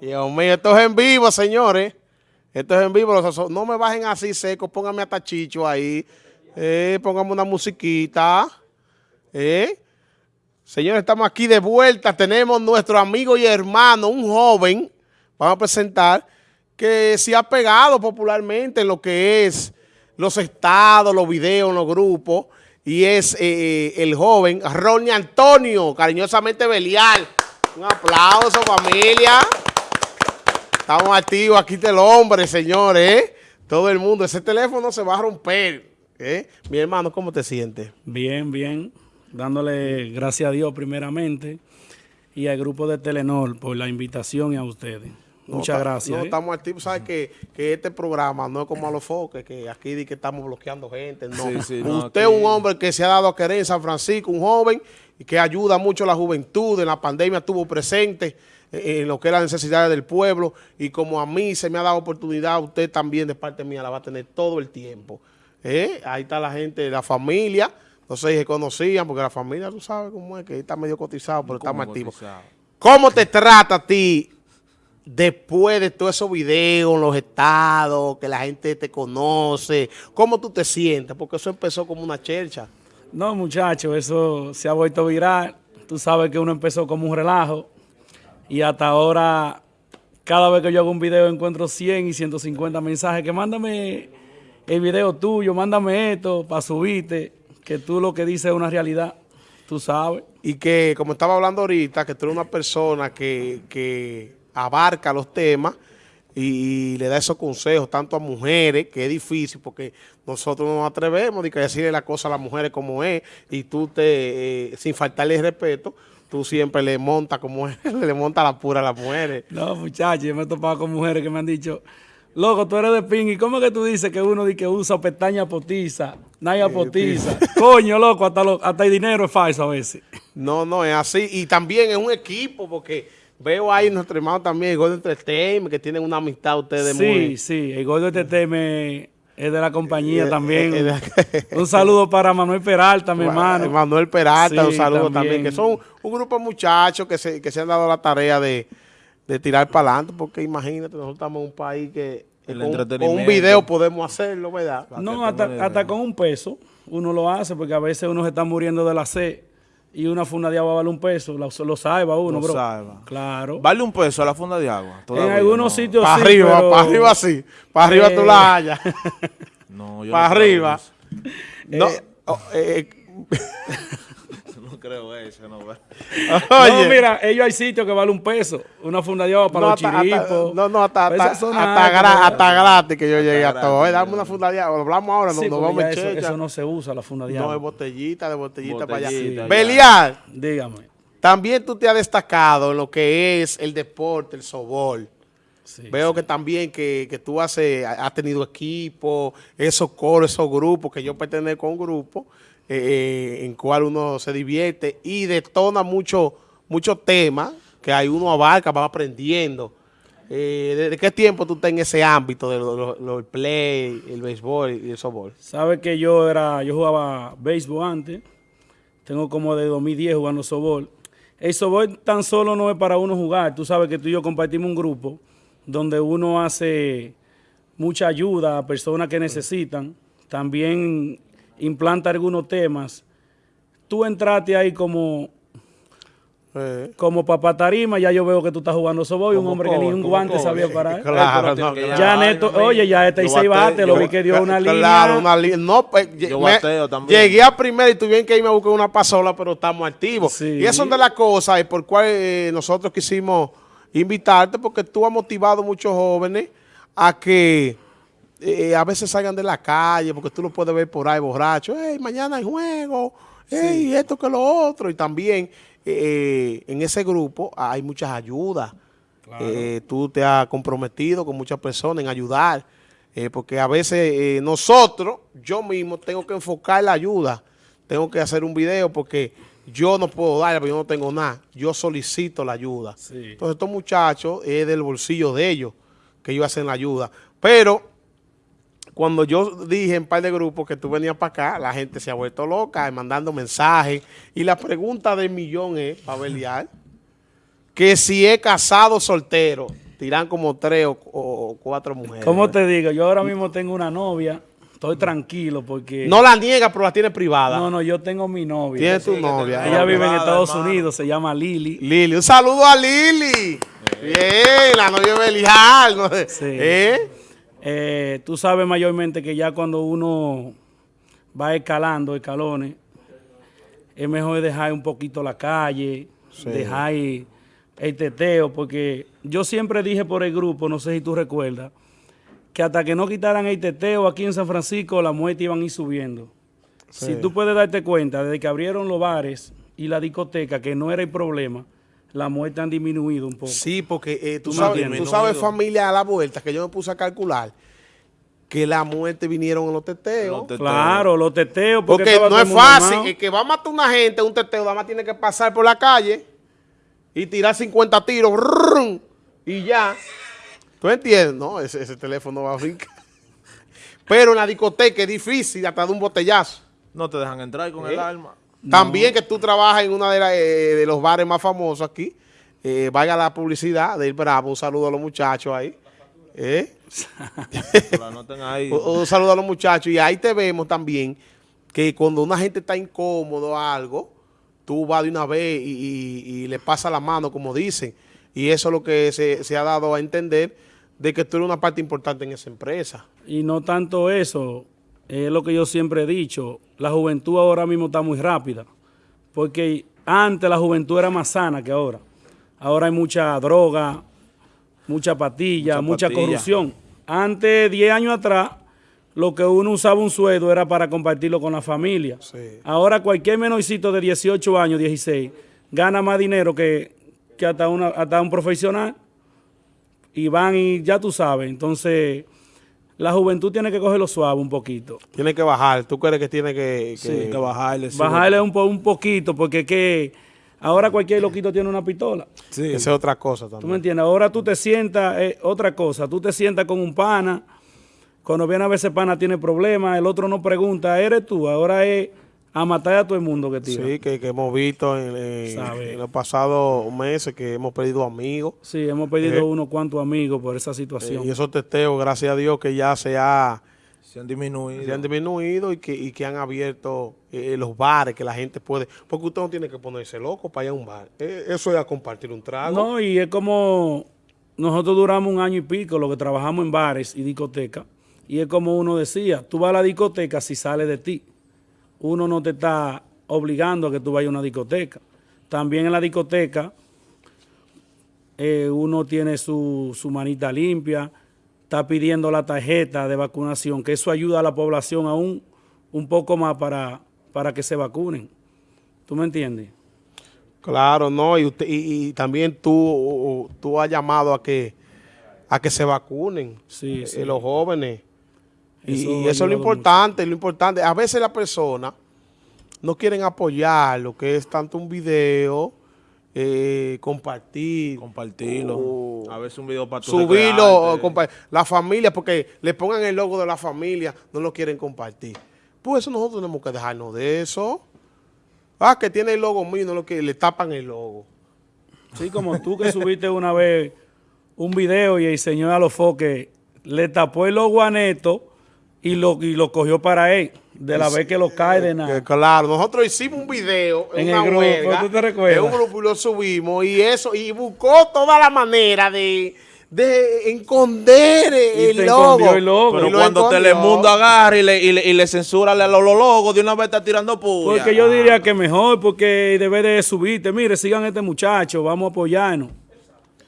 Dios mío, esto es en vivo, señores. Esto es en vivo. No me bajen así seco, pónganme hasta chicho ahí. Eh, póngame una musiquita. Eh. Señores, estamos aquí de vuelta. Tenemos nuestro amigo y hermano, un joven, vamos a presentar, que se ha pegado popularmente en lo que es los estados, los videos, los grupos, y es eh, eh, el joven Ronnie Antonio, cariñosamente Belial. Un aplauso, familia. Estamos activos, aquí está el hombre, señores. ¿eh? Todo el mundo, ese teléfono se va a romper. ¿eh? Mi hermano, ¿cómo te sientes? Bien, bien. Dándole gracias a Dios primeramente y al grupo de Telenor por la invitación y a ustedes. Muchas gracias. No, ¿eh? estamos activos. Sabes que, que, este programa no es como a los foques, que aquí di que estamos bloqueando gente. No. Usted es un hombre que se ha dado a querer en San Francisco, un joven y que ayuda mucho a la juventud. En la pandemia estuvo presente en lo que es la necesidades del pueblo. Y como a mí se me ha dado oportunidad, usted también de parte mía la va a tener todo el tiempo. ¿Eh? Ahí está la gente, la familia. No sé si se conocían, porque la familia, tú sabes cómo es, que está medio cotizado, pero está más activo. ¿Cómo te trata a ti después de todos esos videos, los estados, que la gente te conoce, ¿cómo tú te sientes? Porque eso empezó como una chercha. No, muchachos, eso se ha vuelto viral. Tú sabes que uno empezó como un relajo y hasta ahora, cada vez que yo hago un video encuentro 100 y 150 mensajes que mándame el video tuyo, mándame esto para subirte, que tú lo que dices es una realidad, tú sabes. Y que, como estaba hablando ahorita, que tú eres una persona que, que abarca los temas y, le da esos consejos tanto a mujeres, que es difícil porque nosotros no nos atrevemos de decirle las cosas a las mujeres como es y tú te, eh, sin faltarle respeto, tú siempre le montas como es, le montas la pura a las mujeres. No, muchachos, yo me he topado con mujeres que me han dicho, loco, tú eres de ping, ¿y cómo que tú dices que uno que usa pestaña potiza, naya potiza? Coño, loco, hasta, hasta el dinero es falso a veces. No, no, es así. Y también es un equipo porque Veo ahí nuestro hermano también, el Gordo Entertainment, que tienen una amistad ustedes sí, muy... Sí, sí, el Gordo Entertainment es de la compañía eh, también. Eh, eh, un saludo para Manuel Peralta, mi hermano. Manuel Peralta, un saludo también. Que son un grupo de muchachos que se, que se han dado la tarea de, de tirar para adelante, porque imagínate, nosotros estamos en un país que con, un video podemos hacerlo, ¿verdad? No, hasta, hasta con un peso uno lo hace, porque a veces uno se está muriendo de la sed y una funda de agua vale un peso, lo, lo salva uno, lo bro. Salva. Claro. ¿Vale un peso a la funda de agua? en algunos sitios para arriba, para arriba sí. Para arriba tú la eh. hallas. no, yo Para arriba. No, eh, oh, eh, creo eso, no. no, mira, ellos hay sitios que vale un peso. Una funda de agua para los chiripos. no, no, hasta, hasta, hasta, gratis que yo llegué a todo. Dame una funda de agua. Hablamos ahora, no, nos vamos a eso, eso no se usa, la funda de agua. No, es botellita, de botellita, para allá. Belial. Dígame. También tú te has destacado en lo que es el deporte, el sobol. Veo que también que, que tú has, has tenido equipo, esos coros, esos grupos, que yo pertenezco a un grupo eh, en cual uno se divierte y detona muchos mucho temas que hay uno abarca, va aprendiendo. Eh, ¿Desde qué tiempo tú estás en ese ámbito del play, el béisbol y el softball? Sabes que yo era, yo jugaba béisbol antes, tengo como de 2010 jugando softball. El softball tan solo no es para uno jugar, tú sabes que tú y yo compartimos un grupo donde uno hace mucha ayuda a personas que necesitan. También implanta algunos temas. Tú entraste ahí como eh. como papá tarima, ya yo veo que tú estás jugando soboy, un hombre que ni un guante sabía parar. Claro, no, ya Neto, oye, ya este y seis bate, lo vi que dio una línea. Claro, una línea. No, pues, yo bateo también. Llegué a primero y tuvieron que irme a buscar una pasola, pero estamos activos. Y eso es de las cosas por cual eh, nosotros quisimos invitarte, porque tú has motivado a muchos jóvenes a que eh, a veces salgan de la calle, porque tú lo puedes ver por ahí borracho, hey, mañana hay juego, hey, esto que lo otro, y también eh, en ese grupo hay muchas ayudas. Eh, tú te has comprometido con muchas personas en ayudar, porque a veces nosotros, yo mismo, tengo que enfocar la ayuda, tengo que hacer un video porque yo no puedo dar, porque yo no tengo nada, yo solicito la ayuda. Entonces estos muchachos es del bolsillo de ellos que ellos hacen la ayuda, pero cuando yo dije en par de grupos que tú venías para acá, la gente se ha vuelto loca, mandando mensajes. Y la pregunta del millón es, Pabelial, que si es casado soltero, tiran como tres o, cuatro mujeres. ¿Cómo te digo? Yo ahora mismo tengo una novia. Estoy tranquilo porque... No la niega, pero la tiene privada. No, no, yo tengo mi novia. Tiene tu novia. Ella vive en Estados Unidos, se llama Lili. Lili, un saludo a Lili. Bien, la novia de Belial. Sí. ¿Eh? ¿Eh? tú sabes mayormente que ya cuando uno va escalando escalones, es mejor dejar un poquito la calle, dejar el teteo, porque yo siempre dije por el grupo, no sé si tú recuerdas, que hasta que no quitaran el teteo aquí en San Francisco, la muerte iban a ir subiendo. Si tú puedes darte cuenta, desde que abrieron los bares y la discoteca, que no era el problema, la muerte han disminuido un poco. Sí, porque eh, tú, sabes, tú sabes, familia, a la vuelta, que yo me puse a calcular, que la muerte vinieron en los teteos. Claro, los teteos. Porque, no es fácil. El que va a matar a una gente, un teteo, nada más tiene que pasar por la calle y tirar 50 tiros y ya. ¿Tú entiendes? No, ese, teléfono va a brincar. Pero en la discoteca es difícil hasta de un botellazo. No te dejan entrar con el arma. También que tú trabajas en uno de, eh, de, los bares más famosos aquí. Eh, vaya la publicidad del Bravo. Un saludo a los muchachos ahí. ¿Eh? un, saludo a los muchachos. Y ahí te vemos también que cuando una gente está incómodo o algo, tú vas de una vez y, le pasa la mano, como dicen. Y eso es lo que se, se ha dado a entender de que tú eres una parte importante en esa empresa. Y no tanto eso, es lo que yo siempre he dicho, la juventud ahora mismo está muy rápida, porque antes la juventud era más sana que ahora. Ahora hay mucha droga, mucha patilla, mucha, corrupción. Antes, 10 años atrás, lo que uno usaba un sueldo era para compartirlo con la familia. Ahora cualquier menorcito de 18 años, 16, gana más dinero que, que hasta, una, hasta un profesional y van y ya tú sabes. Entonces, la juventud tiene que cogerlo suave un poquito. Tiene que bajar. ¿Tú crees que tiene que, que, bajarle? Bajarle un, un poquito porque es que ahora cualquier loquito tiene una pistola. Sí. Esa es otra cosa también. ¿Tú me entiendes? Ahora tú te sientas, eh, otra cosa, tú te sientas con un pana, cuando viene a veces pana tiene problemas, el otro no pregunta, ¿eres tú? Ahora es a matar a todo el mundo que tiene. Sí, que, hemos visto en, los pasados meses que hemos perdido amigos. Sí, hemos perdido eh, unos cuantos amigos por esa situación. y esos testeos, gracias a Dios, que ya se, ha, se han disminuido. Se han disminuido y que, y que han abierto eh, los bares, que la gente puede... Porque usted no tiene que ponerse loco para ir a un bar. Eh, eso es a compartir un trago. No, y es como... Nosotros duramos un año y pico lo que trabajamos en bares y discotecas. Y es como uno decía, tú vas a la discoteca si sale de ti uno no te está obligando a que tú vayas a una discoteca. También en la discoteca eh, uno tiene su, su, manita limpia, está pidiendo la tarjeta de vacunación, que eso ayuda a la población aún un poco más para, para que se vacunen. ¿Tú me entiendes? Claro, no, y, usted, y, también tú, tú has llamado a que, a que se vacunen sí, eh, los jóvenes y eso es lo importante, lo importante. A veces las personas no quieren apoyar lo que es tanto un video, eh, compartir. Compartirlo. a veces un video para Subirlo, la familia, porque le pongan el logo de la familia, no lo quieren compartir. Pues eso nosotros tenemos que dejarnos de eso. Ah, que tiene el logo mío, no lo que le tapan el logo. Sí, como tú que subiste una vez un video y el señor a los foques le tapó el logo a Neto y lo, y lo cogió para él, de la vez que lo cae de nada. Claro, nosotros hicimos un video en, una grupo, ¿tú te recuerdas? En un grupo y lo subimos y eso, y buscó toda la manera de, de esconder el, logo. el logo. Pero cuando Telemundo agarra y le, y le, y le censura los, los logos, de una vez está tirando puya. Porque yo diría que mejor, porque debe de subirte. Mire, sigan a este muchacho, vamos a apoyarnos.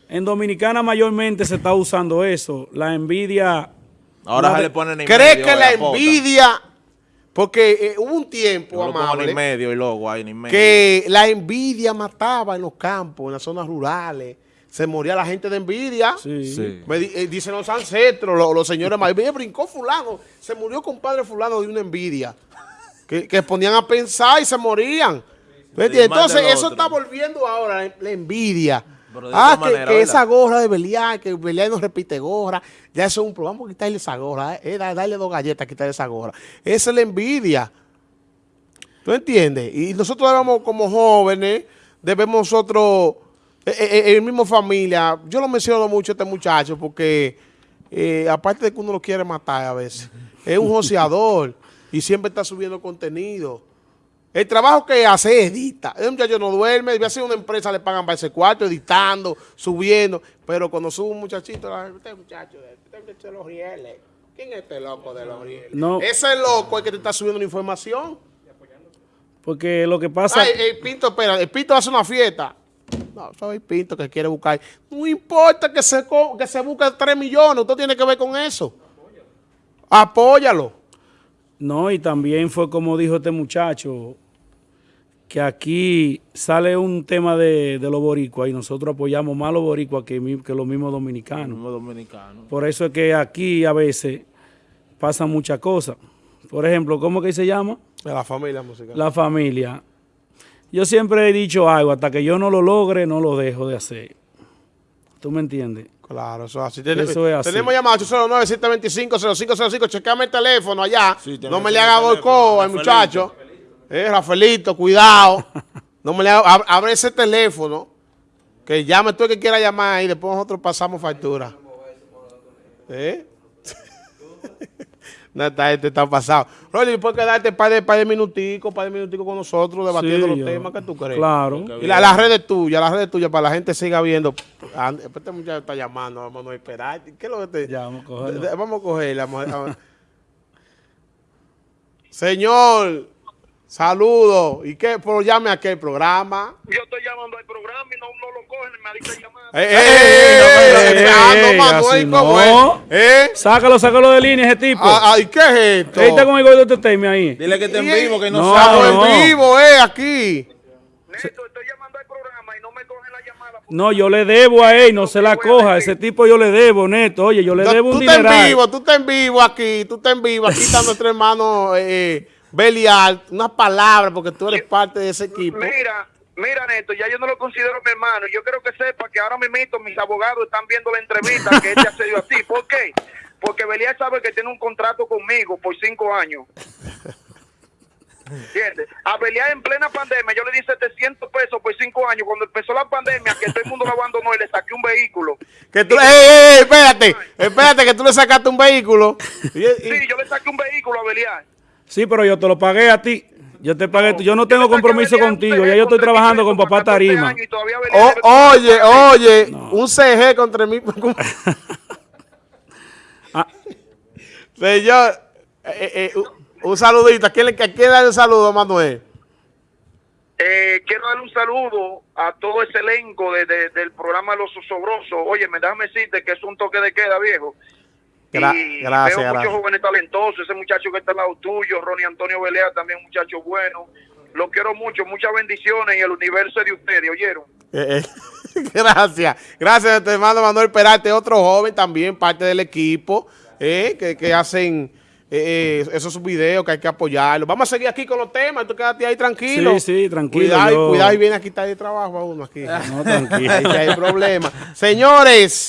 En Dominicana mayormente se está usando eso. La envidia Ahora se le ponen en ¿Cree que la envidia... Porque eh, hubo un tiempo, amable, medio y luego que la envidia mataba en los campos, en las zonas rurales. Se moría la gente de envidia. Sí. sí. Eh, dicen los ancestros, los, señores mayores, brincó fulano, se murió compadre fulano de una envidia. que, que ponían a pensar y se morían. Entonces eso está volviendo ahora, la envidia ah, que, esa gorra de Belial, que Belial no repite gorra, ya eso es un problema, vamos a quitarle esa gorra, eh, eh darle dos galletas, quitarle esa gorra. Esa es la envidia. ¿Tú entiendes? Y nosotros debemos, como jóvenes, debemos nosotros, en eh, eh, mismo familia, yo lo menciono mucho a este muchacho porque, aparte de que uno lo quiere matar a veces, es un joseador y siempre está subiendo contenido. El trabajo que hace es edita. El muchacho no duerme, debe ser una empresa, le pagan para ese cuarto, editando, subiendo. Pero cuando sube un muchachito, este muchacho, este muchacho de los rieles. ¿Quién es este loco de los rieles? No. Ese loco es que te está subiendo una información. Porque lo que pasa... Ay, el Pinto, espera, el Pinto hace una fiesta. No, soy el Pinto que quiere buscar. No importa que se, que se busque 3 millones, usted tiene que ver con eso. Apóyalo. No, y también fue como dijo este muchacho, que aquí sale un tema de, los boricuas y nosotros apoyamos más a los boricuas que, que los mismos dominicanos. Por eso es que aquí a veces pasan muchas cosas. Por ejemplo, ¿cómo que se llama? La familia musical. La familia. Yo siempre he dicho algo, hasta que yo no lo logre, no lo dejo de hacer. ¿Tú me entiendes? Claro, eso, así. eso es así. Tenemos llamado 809-725-0505. Chequeame el teléfono allá. no me le haga boicot al muchacho. Eh, Rafaelito, cuidado. no me le haga, abre ese teléfono. Que llame tú el que quiera llamar y después nosotros pasamos factura. ¿Eh? No, está, este está pasado. Rolly, puedes quedarte un par de, par de minuticos, par de minuticos con nosotros debatiendo los temas que tú crees. Claro. Y las la redes tuyas, las redes tuyas, para la gente siga viendo. Ah, este muchacho está llamando, vamos a esperar. ¿Qué es lo que te...? Ya, vamos a cogerla. Vamos a cogerla. Señor... Saludos. ¿Y qué? Pero llame a qué programa. Yo estoy llamando al programa y no, no lo cogen, me dice llamada. ¡Eh, eh, eh! no, ¿Eh? Sácalo, sácalo de línea ese tipo. Ah, ¿Y qué es esto? Ahí está con el gordo de Temi ahí. Dile que está en vivo, que no, no sabe. en vivo, eh, aquí. Neto, estoy llamando al programa y no me cogen la llamada. No, yo le debo a él, no se la coja. Ese tipo yo le debo, Neto. Oye, yo le debo un dinero. Tú estás en vivo, tú estás en vivo aquí. Tú estás en vivo. Aquí está nuestro hermano... Eh, Belial, una palabra, porque tú eres parte de ese equipo. Mira, mira, Neto, ya yo no lo considero mi hermano. Yo quiero que sepa que ahora mismo mis abogados están viendo la entrevista que él te ha cedido a ti. ¿Por qué? Porque Belial sabe que tiene un contrato conmigo por cinco años. ¿Entiendes? A Belial en plena pandemia, yo le di 700 pesos por cinco años. Cuando empezó la pandemia, que todo el mundo lo abandonó y le saqué un vehículo. Que tú, ey, espérate, espérate, que tú le sacaste un vehículo. sí, yo le saqué un vehículo a Belial. Sí, pero yo te lo pagué a ti. Yo te pagué, yo no tengo compromiso contigo, ya yo estoy trabajando con papá Tarima. oye, oye, un CG contra mí. ah. Señor, eh, eh, un saludito. ¿A quién, le da un saludo, Manuel? Eh, quiero darle un saludo a todo ese elenco del programa Los Osobrosos. Oye, me déjame decirte que es un toque de queda, viejo y gracias, veo muchos jóvenes talentosos, ese muchacho que está al lado tuyo, Ronnie Antonio Belea, también un muchacho bueno. Lo quiero mucho, muchas bendiciones y el universo de ustedes, ¿oyeron? Eh, eh, gracias, gracias, te mando Manuel Perate, otro joven también, parte del equipo, eh, que, que, hacen esos videos que hay que apoyarlo. Vamos a seguir aquí con los temas, tú quédate ahí tranquilo. Sí, sí, tranquilo. Cuidado, cuidado y viene a quitar de trabajo a uno aquí. No, tranquilo. Ahí hay problema. Señores.